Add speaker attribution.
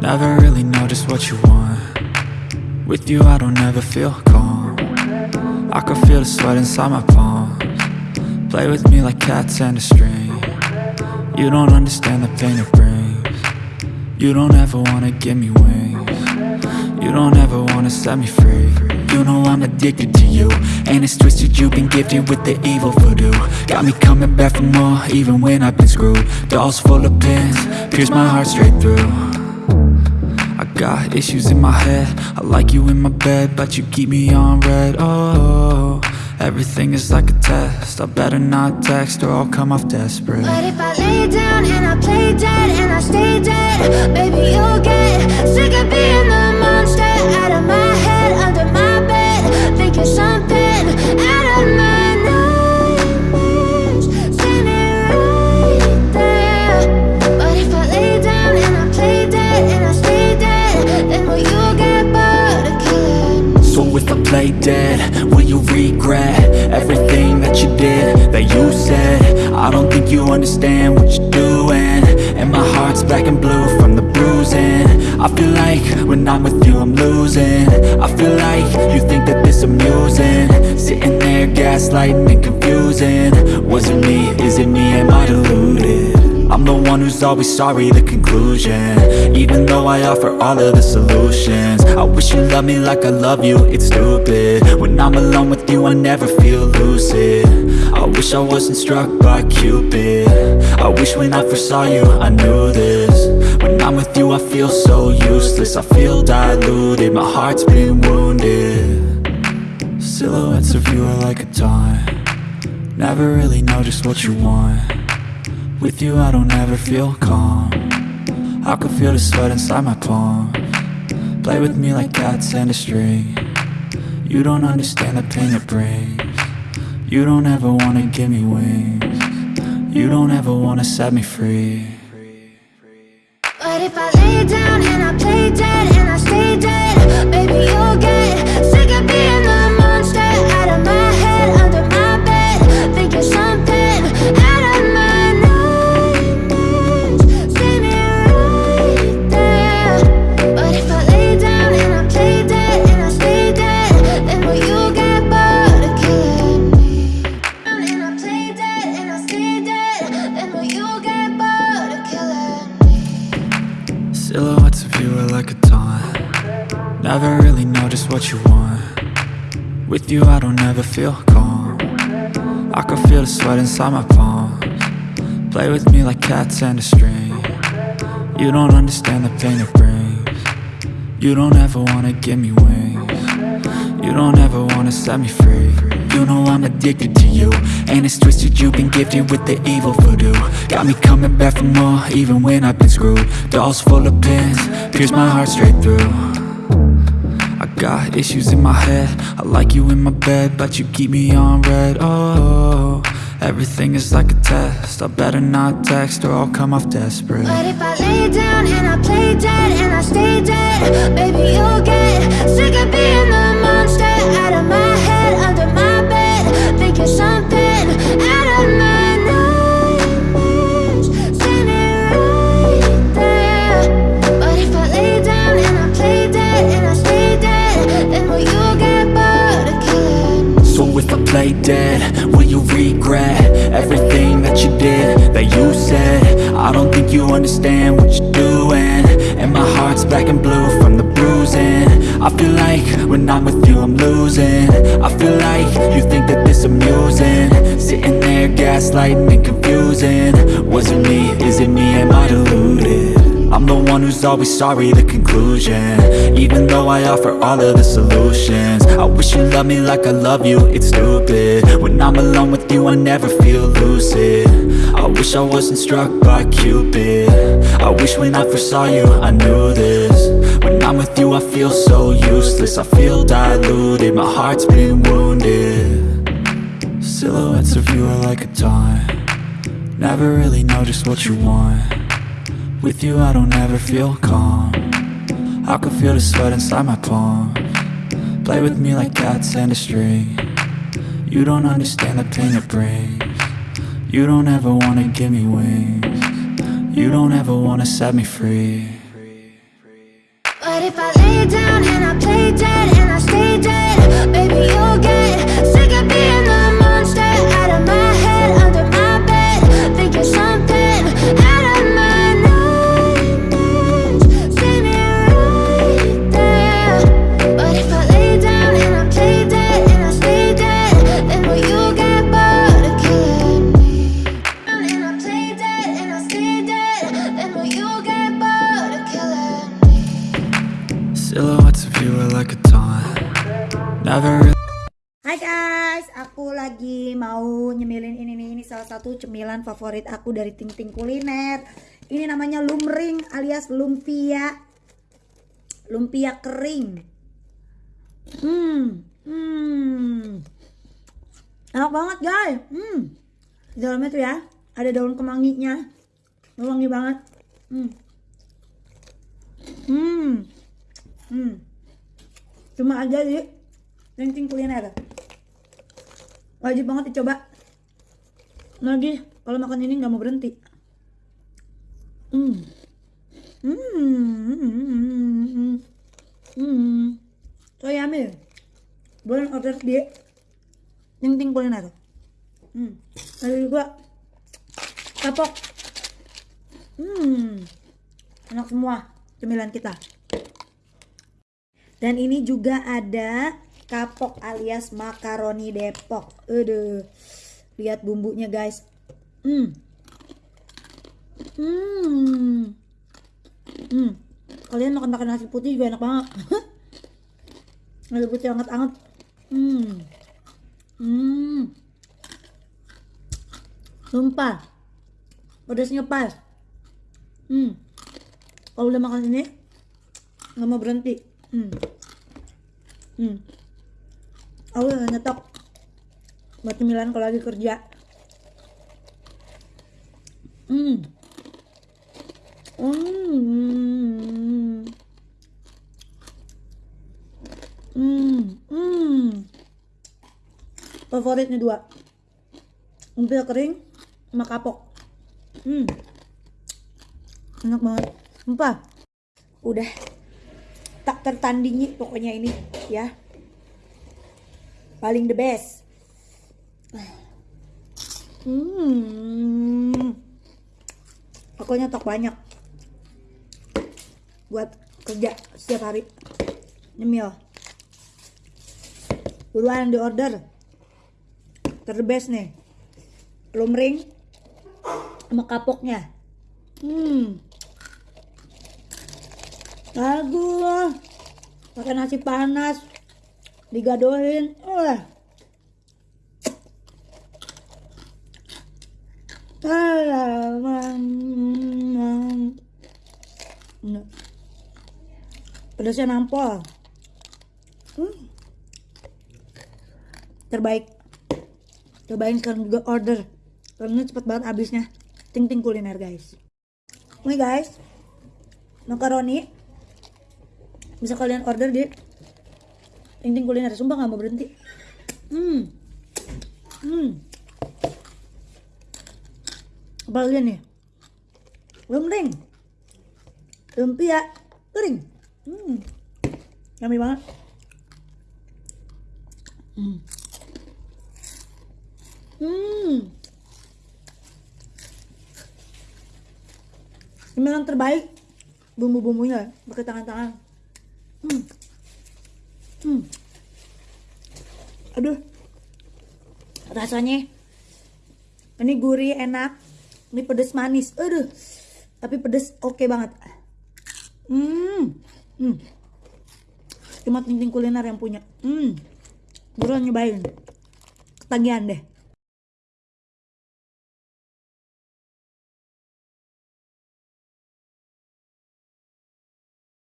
Speaker 1: Never really know just what you want. With you I don't ever feel calm. I can feel the sweat inside my palms. Play with me like cats and a string. You don't understand the pain it brings. You don't ever wanna give me wings You don't ever wanna set me free. You know I'm addicted to you. And it's twisted you've been gifted with the evil voodoo. Got me coming back for more even when I've been screwed. Dolls full of pins, pierce my heart straight through. I got issues in my head. I like you in my bed But you keep me on red. Oh, everything is like a test. I better not text or I'll come off desperate.
Speaker 2: But if I lay down and I play dead and I stay dead Baby, you'll get sick of being the Out of my head, under my bed Thinking something out of my nightmares. Right there. But if I lay down and I play dead and I stay dead Then will you get bored of killing?
Speaker 1: So if I play dead, will you regret Everything that you did, that you said? I don't think you understand what you're doing And my heart's black and blue from the bruising I feel like when I'm with you I'm losing. I feel like you think that this amusing. Sitting there gaslighting and confusing. Was it me, is it me, am I deluded? I'm the one who's always sorry, the conclusion. Even though I offer all of the solutions. I wish you loved me like I love you, it's stupid. When I'm alone with you, I never feel lucid. I wish I wasn't struck by Cupid. I wish when I first saw you, I knew this When I'm with you, I feel so useless. I feel diluted, my heart's been wounded. Silhouettes of you are like a taunt. Never really know just what you want. With you I don't ever feel calm. I can feel the sweat inside my palm. Play with me like cats and a string. You don't understand the pain it brings. You don't ever wanna give me wings. You don't ever wanna set me free
Speaker 2: But if I lay down and I play dead
Speaker 1: Silhouettes of you are like a taunt. Never really know just what you want. With you I don't ever feel calm. I can feel the sweat inside my palms. Play with me like cats and a string. You don't understand the pain it brings. You don't ever wanna give me wings You don't ever wanna set me free. You know I'm addicted to you And it's twisted. You've been gifted with the evil voodoo. Got me coming back for more even when I've been screwed. Dolls full of pins, pierce my heart straight through. I got issues in my head. I like you in my bed But you keep me on red. Oh, everything is like a test. I better not text or I'll come off desperate.
Speaker 2: But if I lay down and I play dead and I stay dead Baby, you'll get sick of being the Out of my head, under my bed Thinking something out of my nightmares. Standing right there. But if I lay down and I play dead and I stay dead Then will you get bored of killing me?
Speaker 1: So if I play dead, will you regret Everything that you did, that you said? I don't think you understand what you're doing. And my heart's black and blue from the bruising I feel like when I'm with you I'm losing. I feel like you think that this amusing. Sitting there gaslighting and confusing. Was it me, is it me, am I deluded? I'm the one who's always sorry, the conclusion. Even though I offer all of the solutions. I wish you loved me like I love you, it's stupid. When I'm alone with you, I never feel lucid. I wish I wasn't struck by Cupid. I wish when I first saw you, I knew this I'm with you, I feel so useless. I feel diluted, my heart's been wounded. Silhouettes of you are like a taunt. Never really know just what you want. With you I don't ever feel calm. I can feel the sweat inside my palm. Play with me like cats and a string. You don't understand the pain it brings. You don't ever wanna give me wings. You don't ever wanna set me free
Speaker 2: But if I lay down and I play dead and I stay dead, baby, you'll get
Speaker 1: Silhouettes
Speaker 3: Hai guys, aku lagi mau nyemilin ini nih, ini salah satu cemilan favorit aku dari Ting Ting Kuliner. Ini namanya lumring alias lumpia. Lumpia kering. Hmm, hmm. Enak banget guys. Hmm. Di dalamnya tuh ya, ada daun kemanginya. Wangi banget. Hmm. Hmm. Hmm. Cuma aja di Ting Kuliner. Wajib banget dicoba. Lagi kalau makan ini nggak mau berhenti. Hmm. Hmm. Hmm. Hmm hmm so yummy boleh order di ting kuliner. Hmm. Ada juga kapok. Hmm. Enak semua cemilan kita dan ini juga ada kapok alias makaroni Depok. Aduh. Lihat bumbunya, guys. Hmm. Hmm. Hmm. Kalian makan makan nasi putih juga enak banget. nasi putih anget-anget. Hmm. Hmm. Sumpah. Pedasnya pas. Hmm. Kalau udah makan ini nggak mau berhenti. Hmm. Hmm. Aku udah nyetok buat cemilan kalau lagi kerja. Hmm. Hmm. Hmm. Hmm. Favoritnya dua. Lumpia kering sama kapok. Hmm. Enak banget. Sumpah. Udah tak tertandingi pokoknya ini ya. Paling the best. Hmm. Aku nyetok banyak. Buat kerja setiap hari. Nyemil. Buruan di order. Ter the best nih. Lumring sama kapoknya. Hmm Bagus. Pakai nasi panas. Digadohin. Wah. Pedasnya nampol. Hmm. Terbaik. Cobain sekarang juga order. Karena cepet banget habisnya. Ting ting kuliner guys. Ini guys. Makaroni bisa kalian order di ting kuliner. Sumpah nggak mau berhenti. Hmm. Hmm. Apa lagi nih? Lumring lumpia kering? Hmm. Yummy banget. Hmm. Hmm. Cemilan terbaik bumbu-bumbunya pakai tangan-tangan Hmm. Hmm. Aduh. Rasanya ini gurih enak. Ini pedes manis. Aduh. Tapi pedes oke okay banget. Hmm. Hmm. Cuma ting kuliner yang punya. Hmm. Buruan nyobain. Ketagihan deh.